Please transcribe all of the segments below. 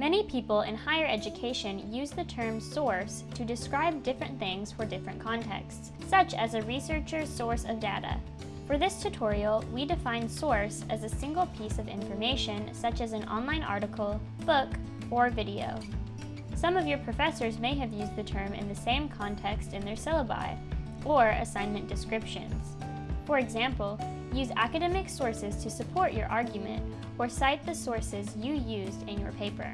Many people in higher education use the term source to describe different things for different contexts, such as a researcher's source of data. For this tutorial, we define source as a single piece of information such as an online article, book, or video. Some of your professors may have used the term in the same context in their syllabi, or assignment descriptions. For example, use academic sources to support your argument, or cite the sources you used in your paper.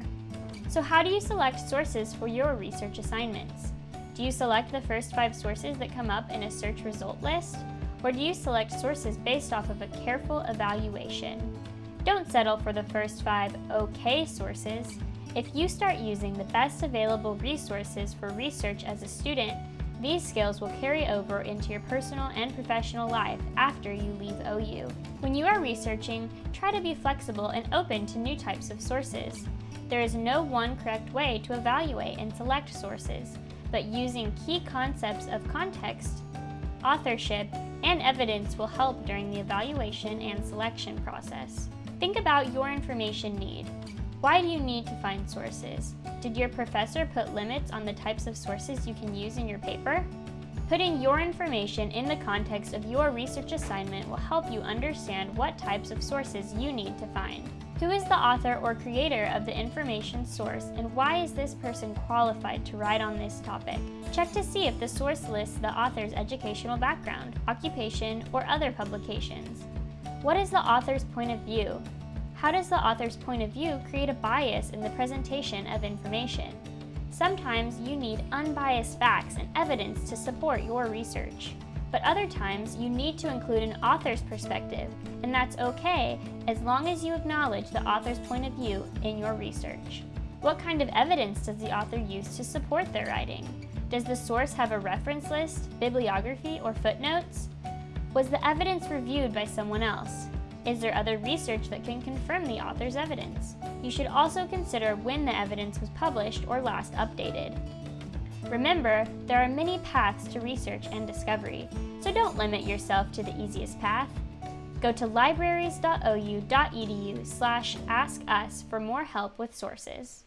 So how do you select sources for your research assignments? Do you select the first five sources that come up in a search result list? Or do you select sources based off of a careful evaluation? Don't settle for the first five okay sources. If you start using the best available resources for research as a student, these skills will carry over into your personal and professional life after you leave OU. When you are researching, try to be flexible and open to new types of sources. There is no one correct way to evaluate and select sources, but using key concepts of context, authorship, and evidence will help during the evaluation and selection process. Think about your information need. Why do you need to find sources? Did your professor put limits on the types of sources you can use in your paper? Putting your information in the context of your research assignment will help you understand what types of sources you need to find. Who is the author or creator of the information source and why is this person qualified to write on this topic? Check to see if the source lists the author's educational background, occupation, or other publications. What is the author's point of view? How does the author's point of view create a bias in the presentation of information? Sometimes you need unbiased facts and evidence to support your research. But other times you need to include an author's perspective, and that's okay as long as you acknowledge the author's point of view in your research. What kind of evidence does the author use to support their writing? Does the source have a reference list, bibliography, or footnotes? Was the evidence reviewed by someone else? Is there other research that can confirm the author's evidence? You should also consider when the evidence was published or last updated. Remember, there are many paths to research and discovery, so don't limit yourself to the easiest path. Go to libraries.ou.edu slash askus for more help with sources.